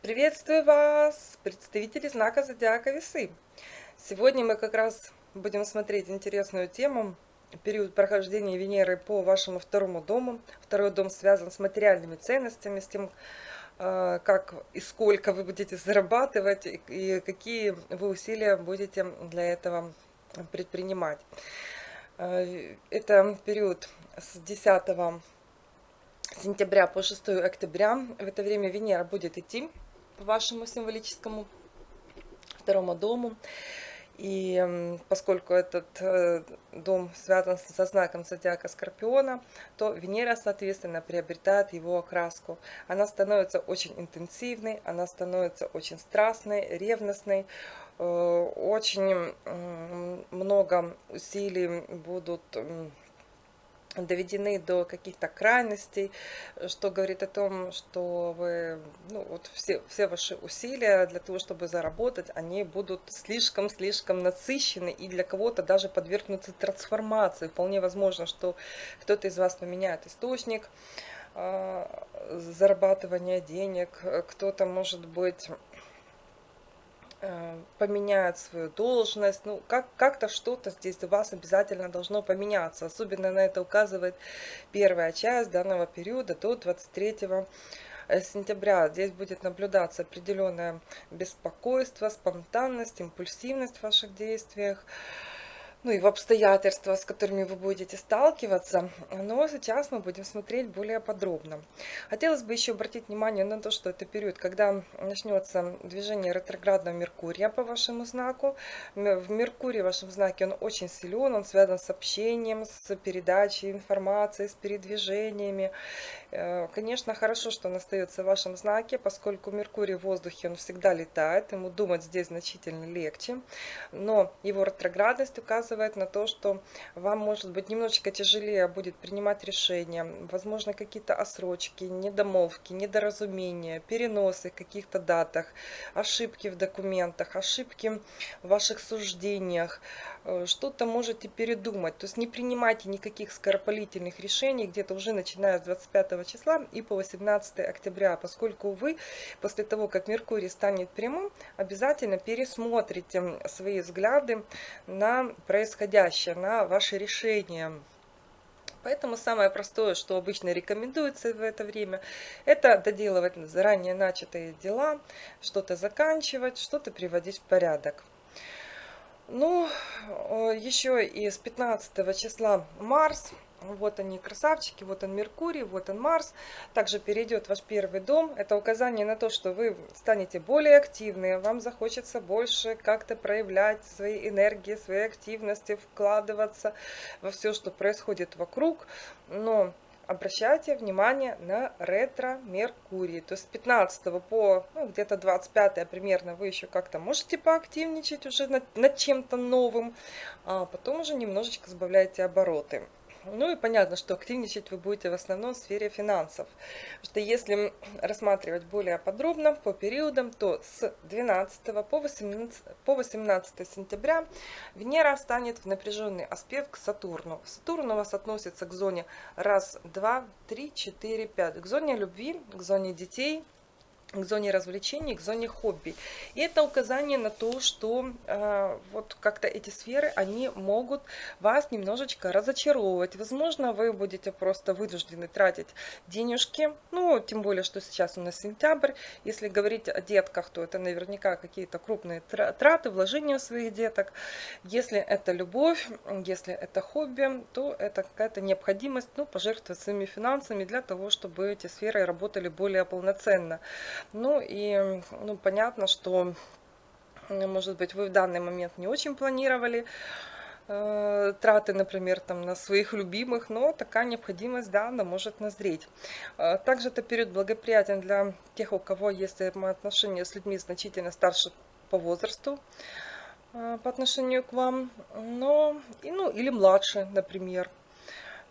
Приветствую вас, представители знака Зодиака Весы. Сегодня мы как раз будем смотреть интересную тему. Период прохождения Венеры по вашему второму дому. Второй дом связан с материальными ценностями, с тем, э, как и сколько вы будете зарабатывать, и какие вы усилия будете для этого предпринимать. Э, это период с 10 сентября по 6 октября. В это время Венера будет идти по вашему символическому второму дому. И поскольку этот э, дом связан со знаком зодиака Скорпиона, то Венера, соответственно, приобретает его окраску. Она становится очень интенсивной, она становится очень страстной, ревностной, э, очень много усилий будут доведены до каких-то крайностей, что говорит о том, что вы, ну, вот все, все ваши усилия для того, чтобы заработать, они будут слишком-слишком насыщены и для кого-то даже подвергнуться трансформации. Вполне возможно, что кто-то из вас поменяет источник э, зарабатывания денег, кто-то, может быть, поменяет свою должность, ну как как-то что-то здесь у вас обязательно должно поменяться. Особенно на это указывает первая часть данного периода до 23 э, сентября. Здесь будет наблюдаться определенное беспокойство, спонтанность, импульсивность в ваших действиях ну и в обстоятельства, с которыми вы будете сталкиваться. Но сейчас мы будем смотреть более подробно. Хотелось бы еще обратить внимание на то, что это период, когда начнется движение ретроградного Меркурия по вашему знаку. В Меркурии, в вашем знаке, он очень силен, он связан с общением, с передачей информации, с передвижениями. Э, конечно, хорошо, что он остается в вашем знаке, поскольку Меркурий в воздухе, он всегда летает, ему думать здесь значительно легче. Но его ретроградность указывает указывает на то, что вам, может быть, немножечко тяжелее будет принимать решения, возможно, какие-то осрочки, недомолвки, недоразумения, переносы в каких-то датах, ошибки в документах, ошибки в ваших суждениях, что-то можете передумать. То есть не принимайте никаких скоропалительных решений где-то уже начиная с 25 числа и по 18 октября, поскольку вы после того, как Меркурий станет прямым, обязательно пересмотрите свои взгляды на происходящее, на ваши решения. Поэтому самое простое, что обычно рекомендуется в это время, это доделывать заранее начатые дела, что-то заканчивать, что-то приводить в порядок. Ну, еще и с 15 числа Марс вот они, красавчики, вот он Меркурий, вот он Марс. Также перейдет ваш первый дом. Это указание на то, что вы станете более активны, вам захочется больше как-то проявлять свои энергии, свои активности, вкладываться во все, что происходит вокруг. Но обращайте внимание на ретро-меркурий. То есть с 15 по ну, где-то 25 примерно вы еще как-то можете поактивничать уже над, над чем-то новым, а потом уже немножечко сбавляйте обороты. Ну и понятно, что активничать вы будете в основном в сфере финансов. что если рассматривать более подробно по периодам, то с 12 по 18, по 18 сентября Венера станет в напряженный аспект к Сатурну. Сатурн у вас относится к зоне раз, два, три, четыре, пять. К зоне любви, к зоне детей, к зоне развлечений, к зоне хобби. И это указание на то, что э, вот как-то эти сферы, они могут вас немножечко разочаровывать. Возможно, вы будете просто вынуждены тратить денежки, ну, тем более, что сейчас у нас сентябрь. Если говорить о детках, то это наверняка какие-то крупные траты, вложения своих деток. Если это любовь, если это хобби, то это какая-то необходимость, ну, пожертвовать своими финансами для того, чтобы эти сферы работали более полноценно. Ну и ну, понятно, что, может быть, вы в данный момент не очень планировали э, траты, например, там на своих любимых, но такая необходимость, да, она может назреть. Э, также это период благоприятен для тех, у кого есть отношения с людьми значительно старше по возрасту э, по отношению к вам, но, и, ну, или младше, например.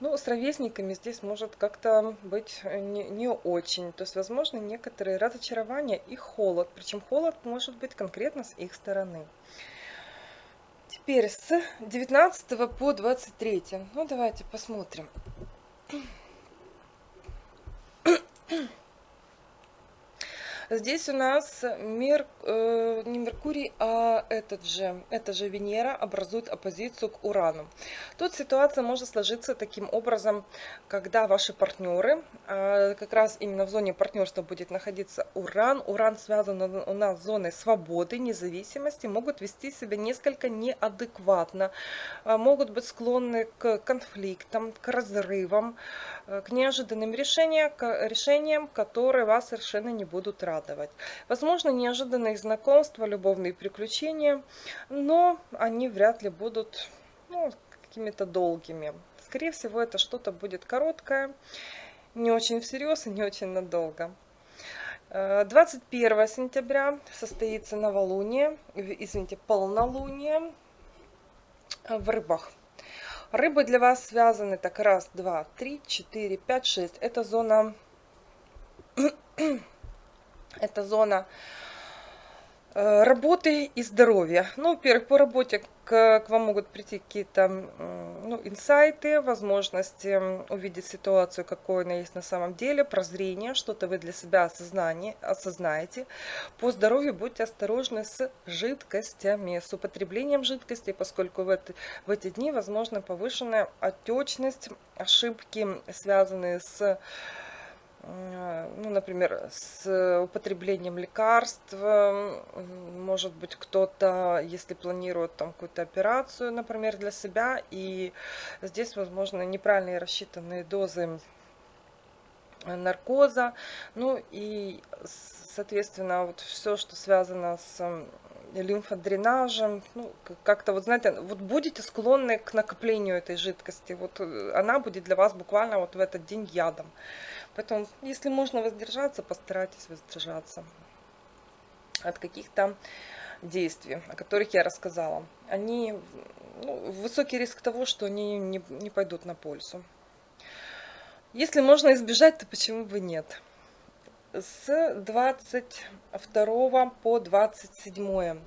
Ну, с ровесниками здесь может как-то быть не, не очень. То есть, возможно, некоторые разочарования и холод. Причем холод может быть конкретно с их стороны. Теперь с 19 по 23. Ну, давайте посмотрим. Здесь у нас Мер, э, не Меркурий, а этот же, это же Венера образует оппозицию к Урану. Тут ситуация может сложиться таким образом, когда ваши партнеры, э, как раз именно в зоне партнерства будет находиться Уран. Уран связан у нас с зоной свободы, независимости, могут вести себя несколько неадекватно, э, могут быть склонны к конфликтам, к разрывам, э, к неожиданным решениям, к решениям, которые вас совершенно не будут радовать радовать. Возможно, неожиданные знакомства, любовные приключения, но они вряд ли будут ну, какими-то долгими. Скорее всего, это что-то будет короткое, не очень всерьез и не очень надолго. 21 э, сентября состоится новолуние, извините, полнолуние в рыбах. Рыбы для вас связаны так раз, два, три, четыре, пять, шесть. Это зона это зона э, работы и здоровья. Ну, во-первых, по работе к, к вам могут прийти какие-то ну, инсайты, возможности увидеть ситуацию, какой она есть на самом деле, прозрение, что-то вы для себя осознание, осознаете. По здоровью будьте осторожны с жидкостями, с употреблением жидкостей, поскольку в, это, в эти дни возможна повышенная отечность, ошибки, связанные с ну, например, с употреблением лекарств, может быть, кто-то, если планирует там какую-то операцию, например, для себя, и здесь, возможно, неправильные рассчитанные дозы наркоза, ну и, соответственно, вот все, что связано с лимфодренажем, ну, как-то вот, знаете, вот будете склонны к накоплению этой жидкости, вот э, она будет для вас буквально вот в этот день ядом. Поэтому, если можно воздержаться, постарайтесь воздержаться от каких-то действий, о которых я рассказала. Они, ну, высокий риск того, что они не, не пойдут на пользу. Если можно избежать, то почему бы нет? С 22 по 27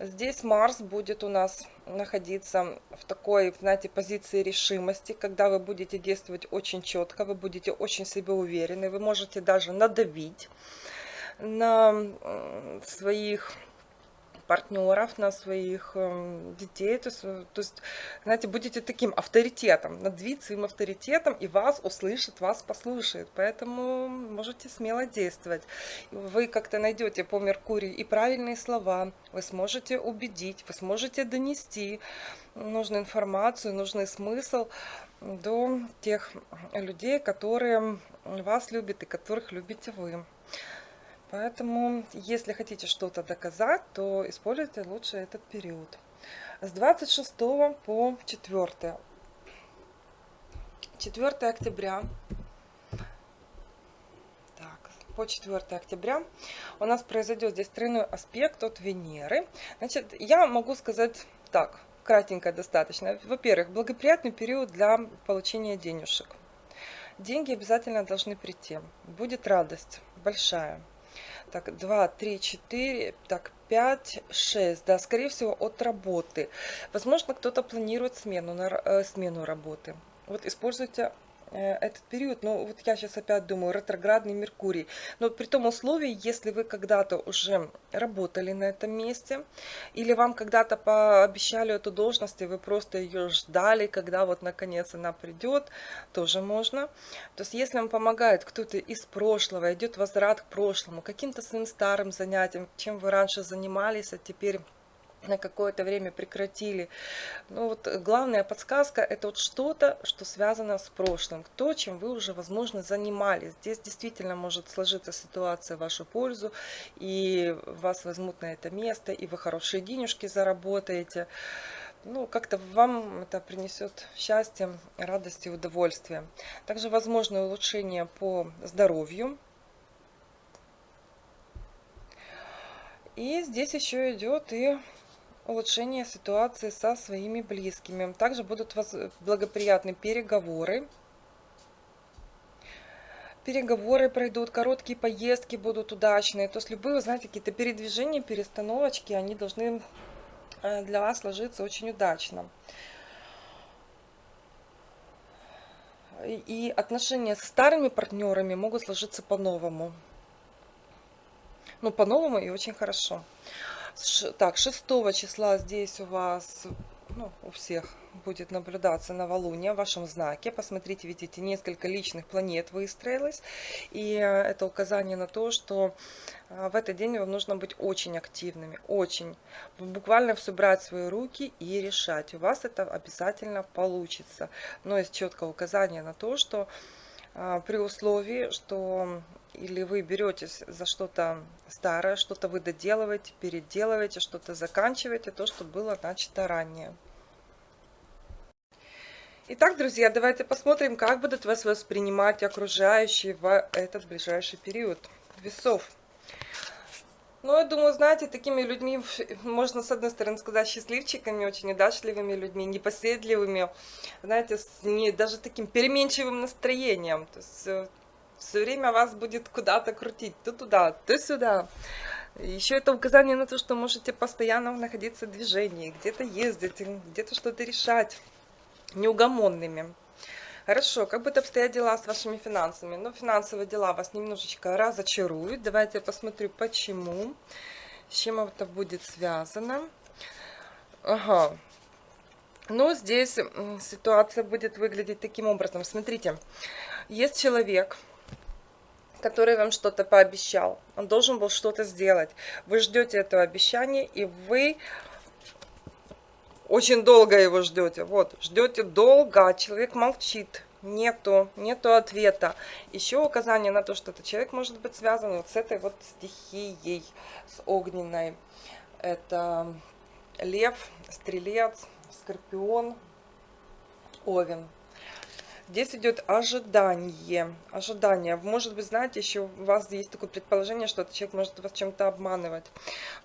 здесь Марс будет у нас находиться в такой, знаете, позиции решимости, когда вы будете действовать очень четко, вы будете очень себе уверены, вы можете даже надавить на своих партнеров, на своих эм, детей. То есть, э, то есть, знаете, будете таким авторитетом, надвить своим авторитетом, и вас услышит, вас послушает. Поэтому можете смело действовать. Вы как-то найдете по Меркурию и правильные слова, вы сможете убедить, вы сможете донести нужную информацию, нужный смысл до тех людей, которые вас любят и которых любите вы. Поэтому, если хотите что-то доказать, то используйте лучше этот период. С 26 по 4. 4 октября. Так, по 4 октября у нас произойдет здесь тройной аспект от Венеры. Значит, я могу сказать так, кратенько достаточно. Во-первых, благоприятный период для получения денежек. Деньги обязательно должны прийти. Будет радость большая. Так, 2, 3, 4, так, 5, 6. Да, скорее всего, от работы. Возможно, кто-то планирует смену, на, э, смену работы. Вот используйте этот период, ну вот я сейчас опять думаю, ретроградный Меркурий, но при том условии, если вы когда-то уже работали на этом месте, или вам когда-то пообещали эту должность, и вы просто ее ждали, когда вот наконец она придет, тоже можно. То есть если вам помогает кто-то из прошлого, идет возврат к прошлому, каким-то своим старым занятиям, чем вы раньше занимались, а теперь на какое-то время прекратили. Ну вот главная подсказка это вот что-то, что связано с прошлым, то, чем вы уже, возможно, занимались. Здесь действительно может сложиться ситуация в вашу пользу, и вас возьмут на это место, и вы хорошие денежки заработаете. Ну, как-то вам это принесет счастье, радость и удовольствие. Также возможно улучшение по здоровью. И здесь еще идет и улучшение ситуации со своими близкими. Также будут благоприятные переговоры. Переговоры пройдут, короткие поездки будут удачные. То есть любые, знаете, какие-то передвижения, перестановочки, они должны э, для вас сложиться очень удачно. И отношения с старыми партнерами могут сложиться по-новому. Ну, по-новому и очень хорошо. Так, 6 числа здесь у вас, ну, у всех будет наблюдаться новолуние в вашем знаке. Посмотрите, видите, несколько личных планет выстроилось. И это указание на то, что э, в этот день вам нужно быть очень активными, очень. Буквально все брать в свои руки и решать. У вас это обязательно получится. Но есть четкое указание на то, что э, при условии, что или вы беретесь за что-то старое, что-то вы доделываете, переделываете, что-то заканчиваете, то, что было начато ранее. Итак, друзья, давайте посмотрим, как будут вас воспринимать окружающие в этот ближайший период весов. Ну, я думаю, знаете, такими людьми, можно, с одной стороны, сказать, счастливчиками, очень удачливыми людьми, непоседливыми, знаете, с не, даже таким переменчивым настроением. То есть э, все время вас будет куда-то крутить, то туда, то сюда. Еще это указание на то, что можете постоянно находиться в движении, где-то ездить, где-то что-то решать неугомонными. Хорошо, как будут обстоять дела с вашими финансами? Ну, финансовые дела вас немножечко разочаруют. Давайте я посмотрю, почему, с чем это будет связано. Ага. Ну, здесь ситуация будет выглядеть таким образом. Смотрите, есть человек, который вам что-то пообещал. Он должен был что-то сделать. Вы ждете этого обещания, и вы очень долго его ждете. Вот, ждете долго, а человек молчит. Нету, нету ответа. Еще указание на то, что этот человек может быть связан вот с этой вот стихией, с огненной. Это лев, стрелец, скорпион, овен. Здесь идет ожидание. Ожидание. Может быть, знаете, еще у вас есть такое предположение, что этот человек может вас чем-то обманывать.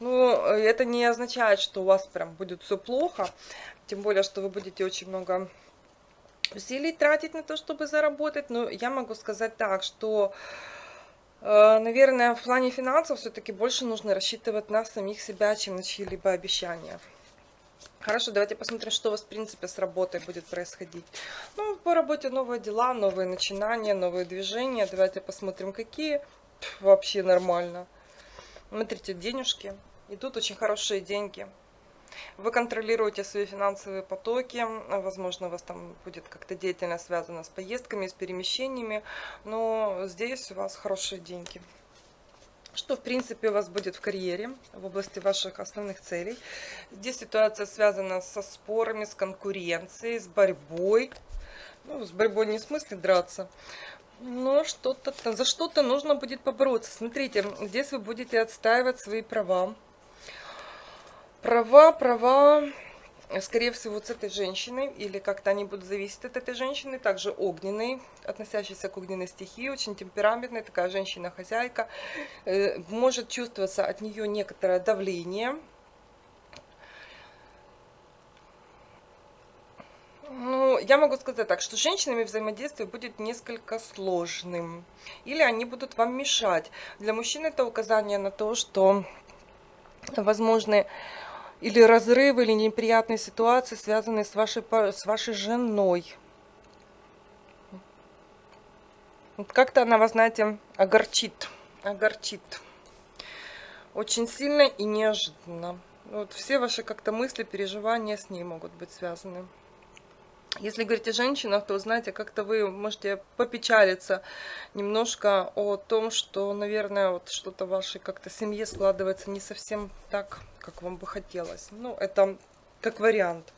Но э, это не означает, что у вас прям будет все плохо. Тем более, что вы будете очень много усилий тратить на то, чтобы заработать. Но я могу сказать так, что э, Наверное, в плане финансов все-таки больше нужно рассчитывать на самих себя, чем на чьи-либо обещания. Хорошо, давайте посмотрим, что у вас, в принципе, с работой будет происходить. Ну, по работе новые дела, новые начинания, новые движения. Давайте посмотрим, какие. Пф, вообще нормально. Смотрите, денежки. Идут очень хорошие деньги. Вы контролируете свои финансовые потоки. Возможно, у вас там будет как-то деятельность связана с поездками, с перемещениями. Но здесь у вас хорошие деньги что в принципе у вас будет в карьере, в области ваших основных целей. Здесь ситуация связана со спорами, с конкуренцией, с борьбой. Ну, с борьбой не в смысле драться, но что-то за что-то нужно будет побороться. Смотрите, здесь вы будете отстаивать свои права. Права, права скорее всего, с этой женщиной, или как-то они будут зависеть от этой женщины, также огненный, относящийся к огненной стихии, очень темпераментная, такая женщина-хозяйка, э, может чувствоваться от нее некоторое давление, Ну, я могу сказать так, что с женщинами взаимодействие будет несколько сложным. Или они будут вам мешать. Для мужчин это указание на то, что возможны или разрывы, или неприятные ситуации, связанные с вашей, с вашей женой. Как-то она вас, знаете, огорчит, огорчит. Очень сильно и неожиданно. Вот все ваши как-то мысли, переживания с ней могут быть связаны. Если говорить о женщинах, то, знаете, как-то вы можете попечалиться немножко о том, что, наверное, вот что-то в вашей как-то семье складывается не совсем так, как вам бы хотелось. Ну, это как вариант.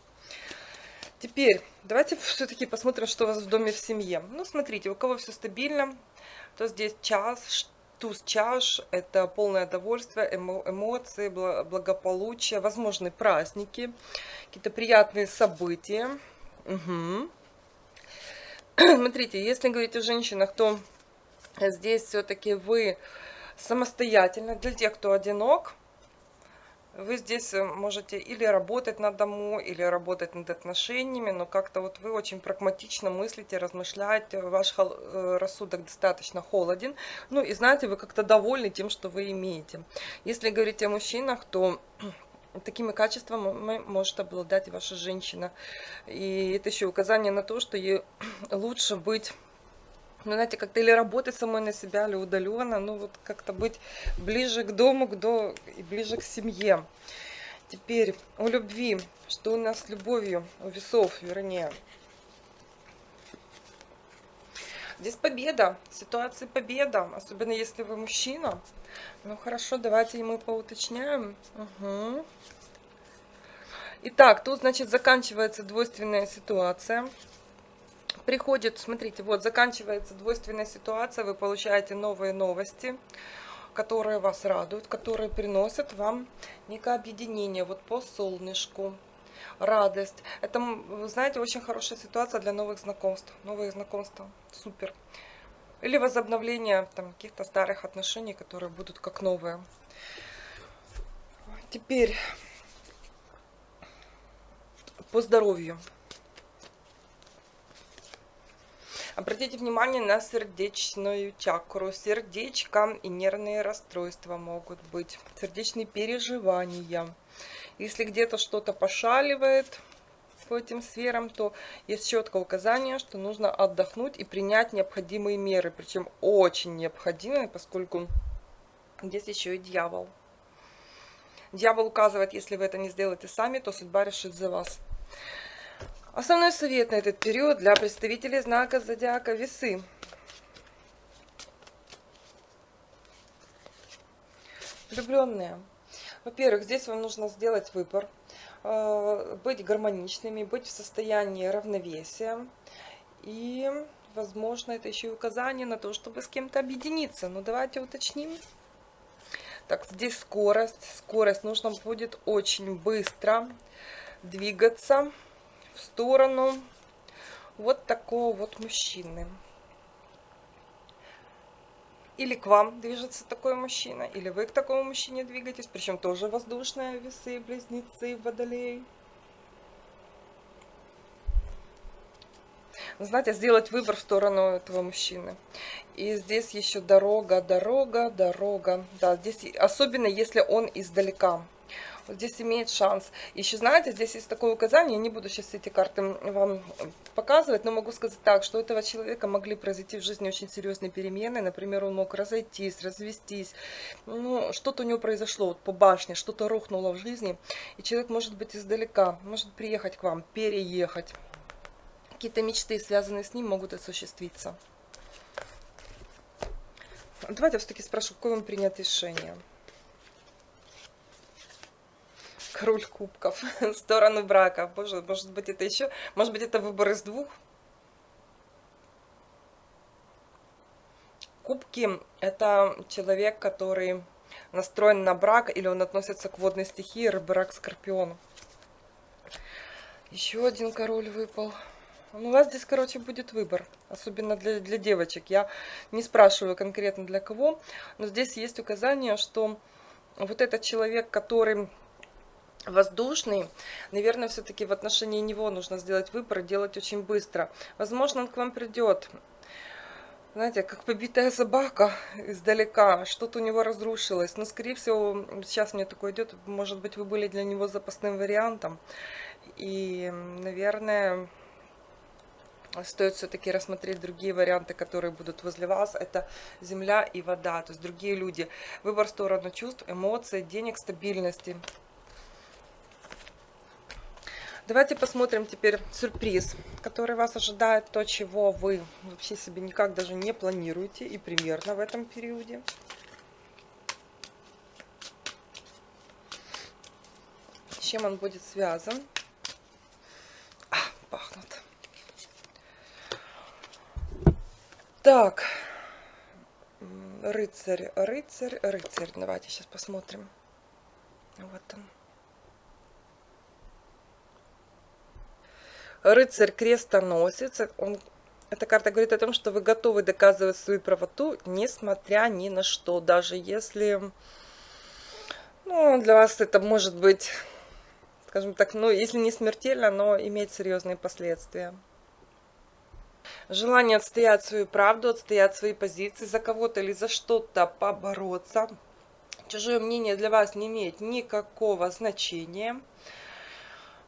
Теперь, давайте все-таки посмотрим, что у вас в доме в семье. Ну, смотрите, у кого все стабильно, то здесь час, туз чаш, это полное довольствие, эмо, эмоции, благополучие, возможные праздники, какие-то приятные события. Угу. Смотрите, если говорить о женщинах, то здесь все-таки вы самостоятельно, для тех, кто одинок, вы здесь э, можете или работать над дому, или работать над отношениями, но как-то вот вы очень прагматично мыслите, размышляете, ваш э, рассудок достаточно холоден, ну и знаете, вы как-то довольны тем, что вы имеете. Если говорить о мужчинах, то такими качествами может обладать ваша женщина. И это еще указание на то, что ей лучше быть ну, знаете, как-то или работать самой на себя, или удаленно, ну, вот как-то быть ближе к дому, к до... и ближе к семье. Теперь у любви. Что у нас с любовью? У весов, вернее. Здесь победа, ситуация победа, особенно если вы мужчина. Ну хорошо, давайте мы поуточняем. Угу. Итак, тут, значит, заканчивается двойственная ситуация. Приходит, смотрите, вот заканчивается двойственная ситуация, вы получаете новые новости, которые вас радуют, которые приносят вам некое объединение, вот по солнышку, радость. Это, вы знаете, очень хорошая ситуация для новых знакомств. Новые знакомства, супер. Или возобновление там каких-то старых отношений, которые будут как новые. Теперь по здоровью. Обратите внимание на сердечную чакру. Сердечко и нервные расстройства могут быть. Сердечные переживания. Если где-то что-то пошаливает по этим сферам, то есть четкое указание, что нужно отдохнуть и принять необходимые меры. Причем очень необходимые, поскольку здесь еще и дьявол. Дьявол указывает, если вы это не сделаете сами, то судьба решит за вас. Основной совет на этот период для представителей знака зодиака весы. Влюбленные. Во-первых, здесь вам нужно сделать выбор, быть гармоничными, быть в состоянии равновесия. И, возможно, это еще и указание на то, чтобы с кем-то объединиться. Но давайте уточним. Так, здесь скорость. Скорость нужно будет очень быстро двигаться в сторону вот такого вот мужчины. Или к вам движется такой мужчина, или вы к такому мужчине двигаетесь, причем тоже воздушные весы, близнецы, водолей. Знаете, сделать выбор в сторону этого мужчины. И здесь еще дорога, дорога, дорога. Да, здесь особенно если он издалека здесь имеет шанс. Еще, знаете, здесь есть такое указание, я не буду сейчас эти карты вам показывать, но могу сказать так, что у этого человека могли произойти в жизни очень серьезные перемены. Например, он мог разойтись, развестись. Ну, что-то у него произошло вот по башне, что-то рухнуло в жизни. И человек может быть издалека, может приехать к вам, переехать. Какие-то мечты, связанные с ним, могут осуществиться. Давайте я все-таки спрошу, какое вам принять решение? Король кубков сторону брака. Боже, может быть это еще, может быть это выбор из двух. Кубки это человек, который настроен на брак или он относится к водной стихии, рыбак, скорпион. Еще один король выпал. У вас здесь, короче, будет выбор, особенно для, для девочек. Я не спрашиваю конкретно для кого, но здесь есть указание, что вот этот человек, который воздушный, наверное, все-таки в отношении него нужно сделать выбор делать очень быстро. Возможно, он к вам придет, знаете, как побитая собака издалека, что-то у него разрушилось. Но, скорее всего, сейчас мне такое идет, может быть, вы были для него запасным вариантом. И, наверное, стоит все-таки рассмотреть другие варианты, которые будут возле вас. Это земля и вода, то есть другие люди. Выбор в сторону чувств, эмоций, денег, стабильности. Давайте посмотрим теперь сюрприз, который вас ожидает, то, чего вы вообще себе никак даже не планируете и примерно в этом периоде. С чем он будет связан? А, пахнут. Так, рыцарь, рыцарь, рыцарь. Давайте сейчас посмотрим. Вот он. Рыцарь крестоносец. Он, эта карта говорит о том, что вы готовы доказывать свою правоту, несмотря ни на что. Даже если ну, для вас это может быть, скажем так, ну, если не смертельно, но иметь серьезные последствия. Желание отстоять свою правду, отстоять свои позиции, за кого-то или за что-то побороться. Чужое мнение для вас не имеет никакого значения.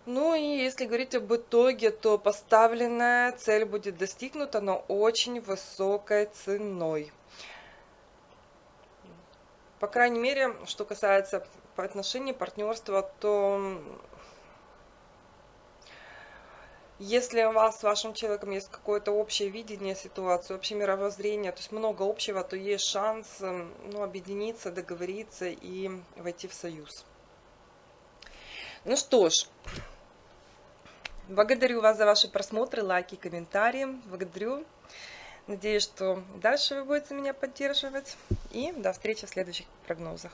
Ну и если говорить об итоге, то поставленная цель будет достигнута, но очень высокой ценой. По крайней мере, что касается по отношению партнерства, то если у вас с вашим человеком есть какое-то общее видение ситуации, общее мировоззрение, то есть много общего, то есть шанс ну, объединиться, договориться и войти в союз. Ну что ж, благодарю вас за ваши просмотры, лайки, комментарии. Благодарю. Надеюсь, что дальше вы будете меня поддерживать. И до встречи в следующих прогнозах.